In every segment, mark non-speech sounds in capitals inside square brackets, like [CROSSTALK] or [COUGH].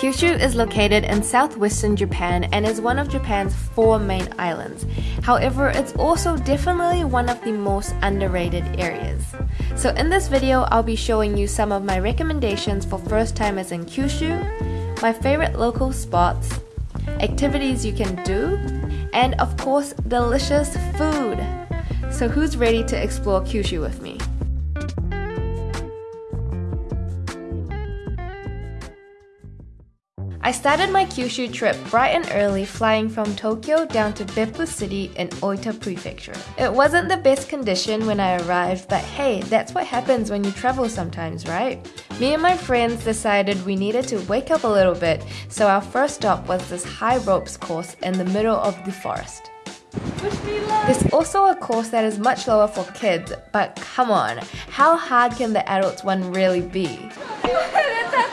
Kyushu is located in southwestern Japan and is one of Japan's four main islands. However, it's also definitely one of the most underrated areas. So in this video, I'll be showing you some of my recommendations for first timers in Kyushu, my favorite local spots, activities you can do, and of course, delicious food. So who's ready to explore Kyushu with me? I started my Kyushu trip bright and early flying from Tokyo down to Beppu City in Oita Prefecture. It wasn't the best condition when I arrived, but hey, that's what happens when you travel sometimes, right? Me and my friends decided we needed to wake up a little bit, so our first stop was this high ropes course in the middle of the forest. There's also a course that is much lower for kids, but come on, how hard can the adults one really be? [LAUGHS]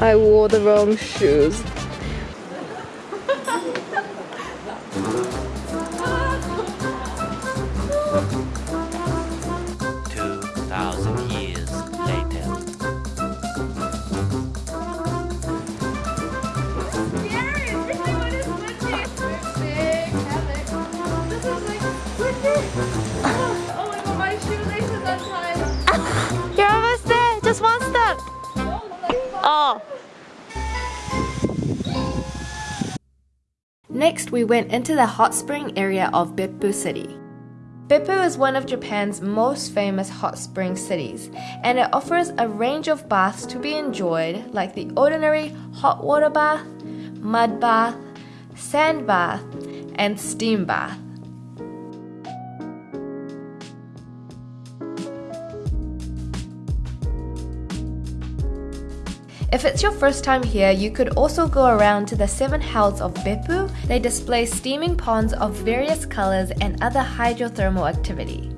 I wore the wrong shoes. Next, we went into the hot spring area of Beppu City. Beppu is one of Japan's most famous hot spring cities, and it offers a range of baths to be enjoyed, like the ordinary hot water bath, mud bath, sand bath, and steam bath. If it's your first time here, you could also go around to the seven hells of Beppu. They display steaming ponds of various colors and other hydrothermal activity.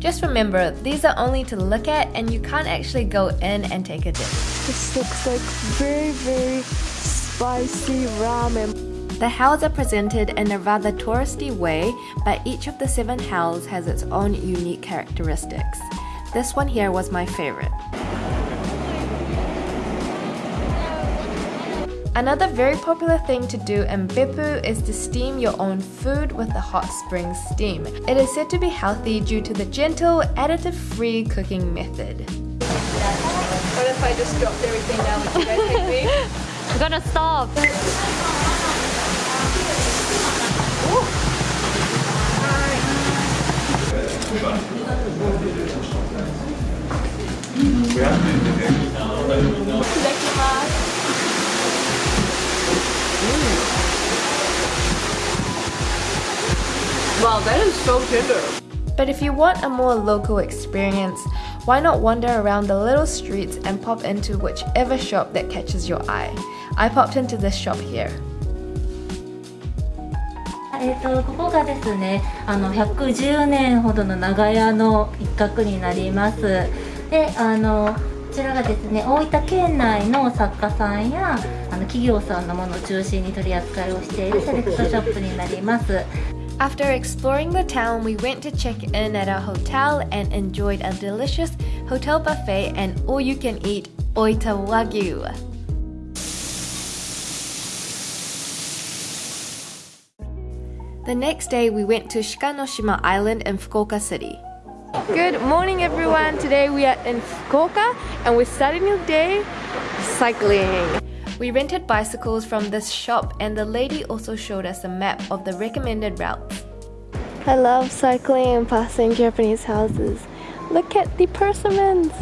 Just remember, these are only to look at and you can't actually go in and take a dip. This looks like very, very spicy ramen. The hells are presented in a rather touristy way, but each of the seven hells has its own unique characteristics. This one here was my favorite. Another very popular thing to do in Beppu is to steam your own food with the hot spring steam. It is said to be healthy due to the gentle, additive-free cooking method. What if I just dropped everything down? Would you guys take me? I'm gonna stop. Wow, that is so tender. But if you want a more local experience, why not wander around the little streets and pop into whichever shop that catches your eye? I popped into this shop here. えー、とここがですねあの110年ほどの長屋の一角になりますであのこちらがですね大分県内の作家さんやあの企業さんのものを中心に取り扱いをしているセレクトショップになります After exploring the town, we went to check in at our hotel and enjoyed a delicious hotel buffet and all you can eat Oita Wagyu. The next day, we went to Shikanoshima Island in Fukuoka City. Good morning, everyone. Today we are in Fukuoka and we're starting the day cycling. We rented bicycles from this shop and the lady also showed us a map of the recommended routes. I love cycling and passing Japanese houses. Look at the persimmons.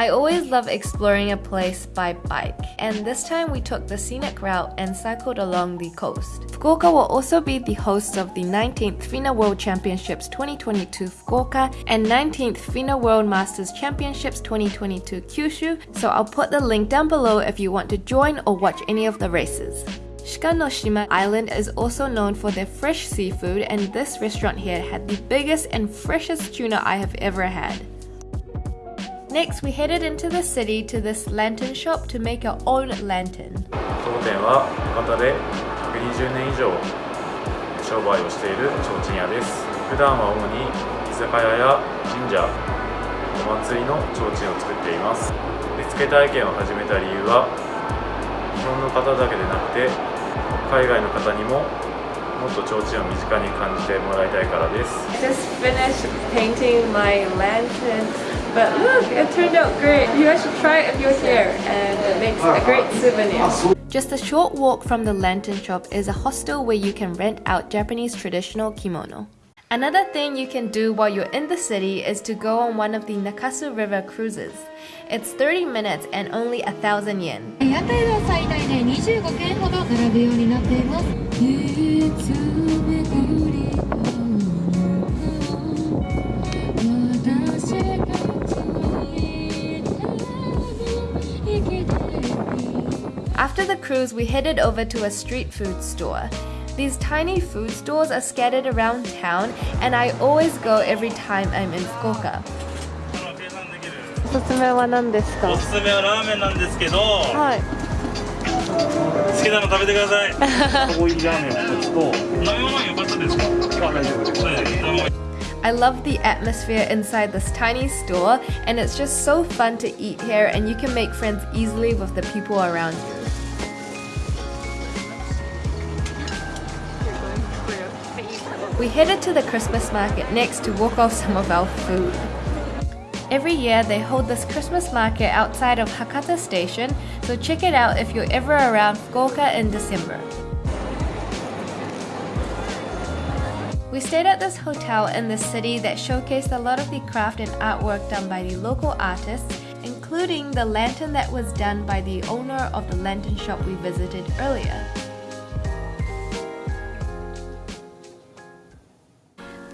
I always love exploring a place by bike, and this time we took the scenic route and cycled along the coast. Fukuoka will also be the host of the 19th FINA World Championships 2022 Fukuoka and 19th FINA World Masters Championships 2022 Kyushu, so I'll put the link down below if you want to join or watch any of the races. Shikanoshima Island is also known for their fresh seafood and this restaurant here had the biggest and freshest tuna I have ever had. Next, we headed into the city to this lantern shop to make our own lantern. 当店は博多で120年以上商売をしている提灯屋です。普段は主に居酒屋や神社お祭りの提灯を作っています。絵付け体験を始めた理由は日本の方だけでなくて海外の方にももっと提灯を身近に感じてもらいたいからです。I just finished painting my lantern, but look, it turned out great. You guys should try it if you're here, and it makes a great souvenir. Just a short walk from the lantern shop is a hostel where you can rent out Japanese traditional kimono. Another thing you can do while you're in the city is to go on one of the Nakasu River cruises. It's 30 minutes and only a thousand yen. 屋台では最大で25件ほど並ぶようになっています After the cruise, we headed over to a street food store. These tiny food stores are scattered around town, and I always go every time I'm in Fukuoka. おすすめは何ですかおすすめはラーメンなんですけど、はい好きなの食べてくださいコーヒーラーメンを1つと飲み物はよかったですかあ大丈夫ですはい [LAUGHS] I love the atmosphere inside this tiny store, and it's just so fun to eat here, and you can make friends easily with the people around you. We headed to the Christmas market next to walk off some of our food. Every year they hold this Christmas market outside of Hakata Station, so check it out if you're ever around Fukuoka in December. We stayed at this hotel in the city that showcased a lot of the craft and artwork done by the local artists, including the lantern that was done by the owner of the lantern shop we visited earlier.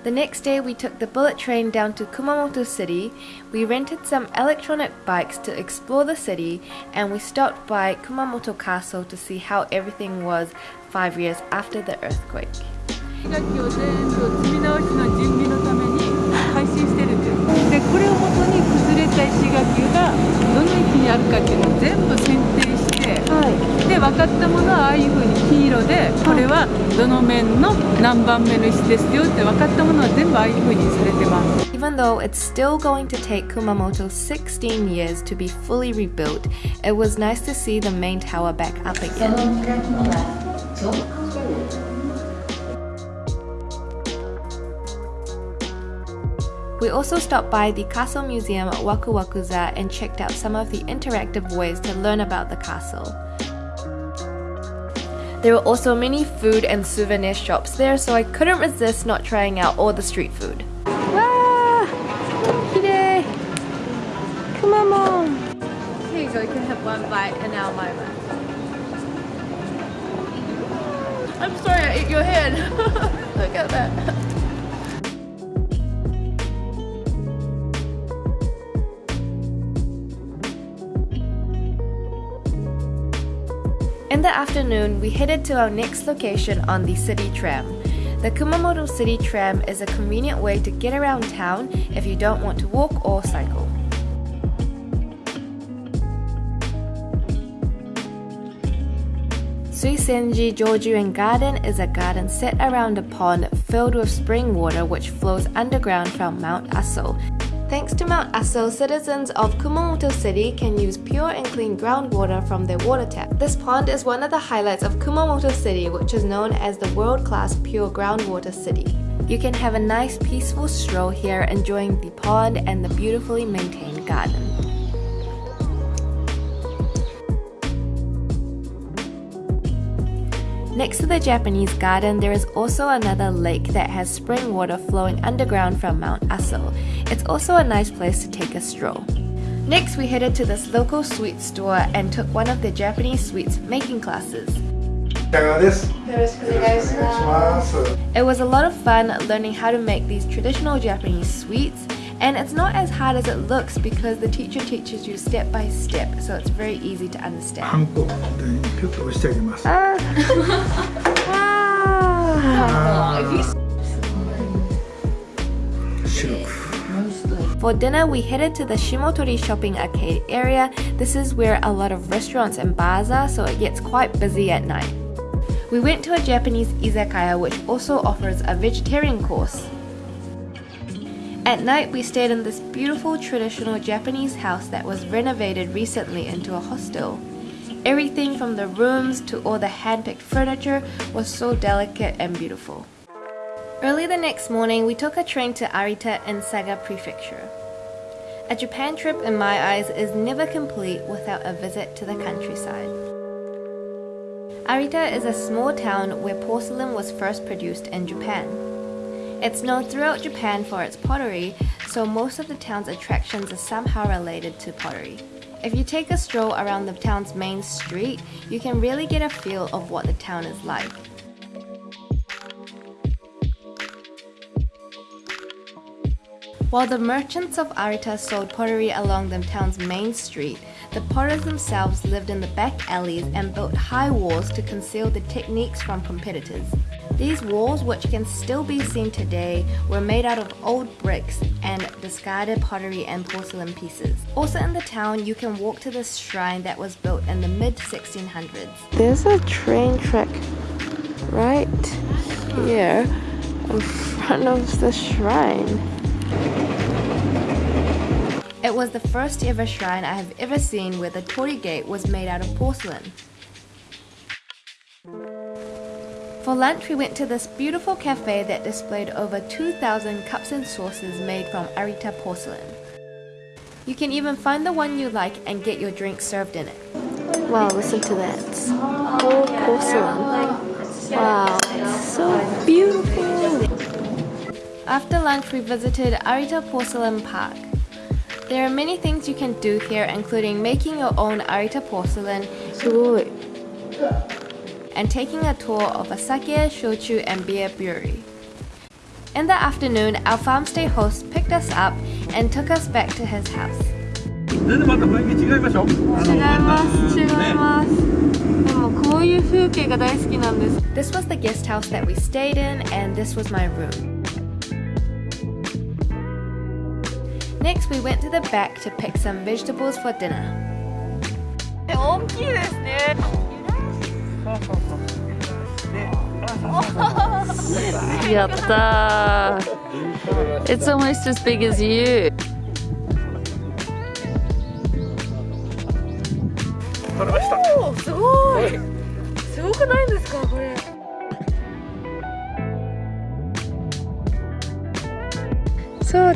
The next day, we took the bullet train down to Kumamoto City. We rented some electronic bikes to explore the city, and we stopped by Kumamoto Castle to see how everything was five years after the earthquake. 石垣を全部積み直しの準備のために配信してるんですでこれをもとに崩れた石垣がどの位置にあるかっていうのを全部選定して、で分かったものはああいうふうに黄色でこれ はどの面の何番目の石ですよって分かったものは全部ああいうふうにされてます Even though it's still going to take Kumamoto 16 years to be fully rebuilt, it was nice to see the main tower back up again. We also stopped by the Castle Museum at Waku Wakuza and checked out some of the interactive ways to learn about the castle. There were also many food and souvenir shops there, so I couldn't resist not trying out all the street food. Ah, Come on, mom! Here you go, you can have one bite and our moment. I'm sorry, I ate your hand. [LAUGHS] Look at that. The afternoon, we headed to our next location on the city tram. The Kumamoto City Tram is a convenient way to get around town if you don't want to walk or cycle. Suizenji Jojuen Garden is a garden set around a pond filled with spring water which flows underground from Mount Aso. Thanks to Mount Aso, citizens of Kumamoto City can use pure and clean groundwater from their water tap. This pond is one of the highlights of Kumamoto City, which is known as the world-class pure groundwater city. You can have a nice peaceful stroll here enjoying the pond and the beautifully maintained garden. Next to the Japanese garden, there is also another lake that has spring water flowing underground from Mount Aso. It's also a nice place to take a stroll. Next, we headed to this local sweet store and took one of the Japanese sweets making classes. It was a lot of fun learning how to make these traditional Japanese sweets and it's not as hard as it looks because the teacher teaches you step by step so it's very easy to understand. [LAUGHS] ah. ah. For dinner, we headed to the Shimotori shopping arcade area. This is where a lot of restaurants and bars are, so it gets quite busy at night. We went to a Japanese izakaya which also offers a vegetarian course. At night, we stayed in this beautiful traditional Japanese house that was renovated recently into a hostel. Everything from the rooms to all the hand-picked furniture was so delicate and beautiful. Early the next morning, we took a train to Arita in Saga Prefecture. A Japan trip in my eyes is never complete without a visit to the countryside. Arita is a small town where porcelain was first produced in Japan. It's known throughout Japan for its pottery, so most of the town's attractions are somehow related to pottery. If you take a stroll around the town's main street, you can really get a feel of what the town is like. While the merchants of Arita sold pottery along the town's main street, the potters themselves lived in the back alleys and built high walls to conceal the techniques from competitors. These walls, which can still be seen today, were made out of old bricks and discarded pottery and porcelain pieces. Also in the town, you can walk to this shrine that was built in the mid-1600s. There's a train track right here in front of the shrine. It was the first ever shrine I have ever seen where the torii gate was made out of porcelain. For lunch, we went to this beautiful cafe that displayed over 2,000 cups and saucers made from Arita porcelain. You can even find the one you like and get your drink served in it. Wow, listen to that. Whole porcelain. Wow, it's so beautiful. After lunch, we visited Arita Porcelain Park. There are many things you can do here, including making your own Arita porcelain. すごい。and taking a tour of a sake, shochu, and beer brewery. In the afternoon, our farm stay host picked us up and took us back to his house. 全然また雰囲気違いましょう違います違いますでもこういう風景が大好きなんです This was the guest house that we stayed in and this was my room. Next, we went to the back to pick some vegetables for dinner. 大きいですねやったー It's almost as big as you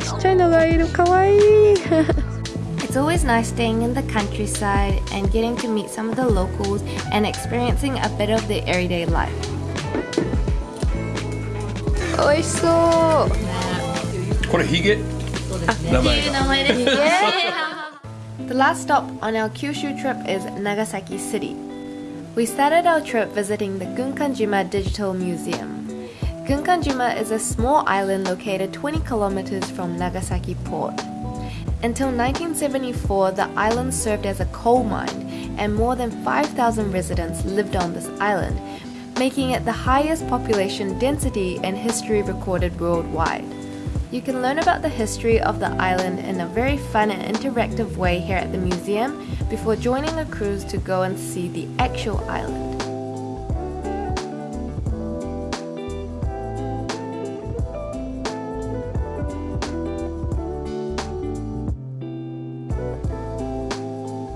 ちっちゃいのがいるかわいい It's always nice staying in the countryside and getting to meet some of the locals and experiencing a bit of the everyday life. 美味しそうこれヒゲ名前が [LAUGHS] The last stop on our Kyushu trip is Nagasaki City. We started our trip visiting the Gunkanjima Digital Museum. Gunkanjima is a small island located 20 kilometers from Nagasaki port. Until 1974, the island served as a coal mine, and more than 5,000 residents lived on this island, making it the highest population density in history recorded worldwide. You can learn about the history of the island in a very fun and interactive way here at the museum before joining a cruise to go and see the actual island.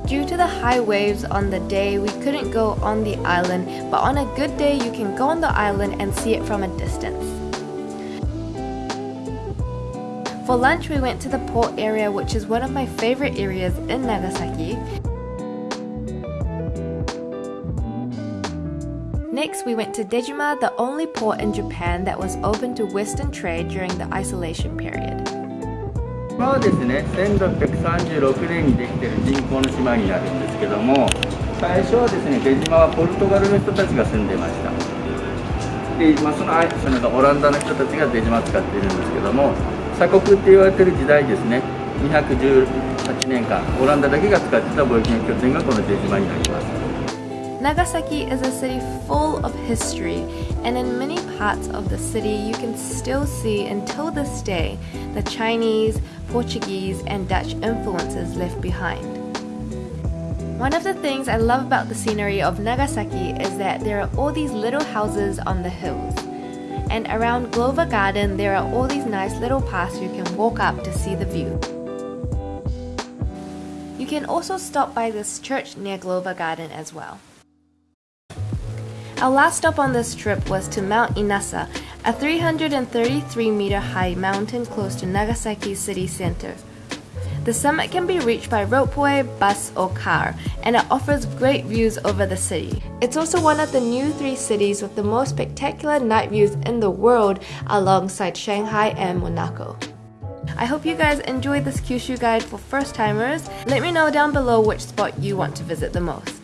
Due to the high waves on the day, we couldn't go on the island, but on a good day, you can go on the island and see it from a distance. For lunch, we went to the port area, which is one of my favorite areas in Nagasaki. Next, we went to Dejima, the only port in Japan that was open to Western trade during the isolation period. 島はですね1636年にできている人工の島になるんですけども最初はですね出島はポルトガルの人たちが住んでました。で、まあ、そのそのオランダの人たちが出島を使っているんですけども鎖国って言われてる時代ですね。218年間オランダだけが使ってた貿易の拠点がこの出島になります。Nagasaki is a city full of history, and in many parts of the city, you can still see until this day the Chinese, Portuguese, and Dutch influences left behind. One of the things I love about the scenery of Nagasaki is that there are all these little houses on the hills. And around Glover Garden, there are all these nice little paths you can walk up to see the view. You can also stop by this church near Glover Garden as well. Our last stop on this trip was to Mount Inasa, a 333 meter high mountain close to Nagasaki city center. The summit can be reached by ropeway, bus, or car, and it offers great views over the city. It's also one of the new three cities with the most spectacular night views in the world alongside Shanghai and Monaco. I hope you guys enjoyed this Kyushu guide for first timers. Let me know down below which spot you want to visit the most.